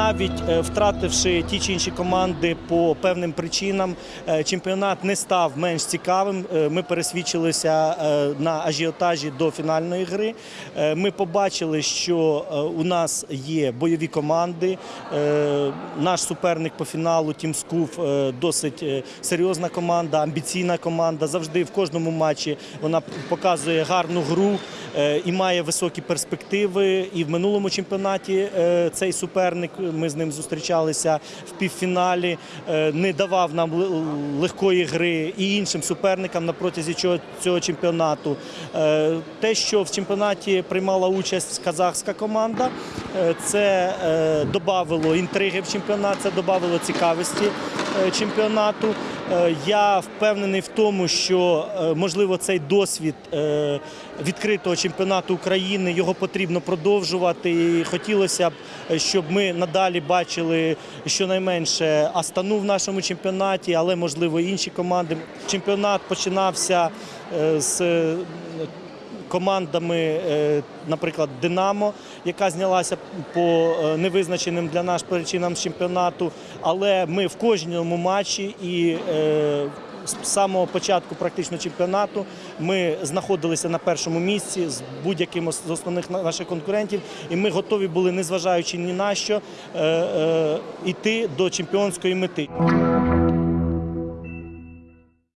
навіть е, втративши ті чи інші команди по певним причинам, е, чемпіонат не став менш цікавим. Е, Ми пересвідчилися на ажіотажі до фінальної гри. Ми побачили, що у нас є бойові команди. Наш суперник по фіналу Тім Скуф досить серйозна команда, амбіційна команда. Завжди в кожному матчі вона показує гарну гру і має високі перспективи. І в минулому чемпіонаті е, цей суперник, ми з ним зустрічалися в півфіналі, е, не давав нам легкої гри і іншим суперникам на протязі цього, чемпіонату. Е, Те, що в чемпіонаті приймала участь казахська команда, е, це е, додавало інтриги в чемпіонат, це додавало цікавості е, чемпіонату. Е, Я впевнений в тому, що е, можливо цей досвід е, відкритого чемпіонату України його потрібно продовжувати. І хотілося б, щоб ми надалі бачили щонайменше Астану в нашому чемпіонаті, але можливо інші команди. Чемпіонат починався з командами, е, наприклад, Динамо, яка знялася по е, невизначеним для нас причинам чемпіонату. Але ми в кожному матчі і е, з самого початку практично чемпіонату ми знаходилися на першому місці з будь-яким з основних на- наших конкурентів, і ми готові були, незважаючи ні на що, йти до чемпіонської мети.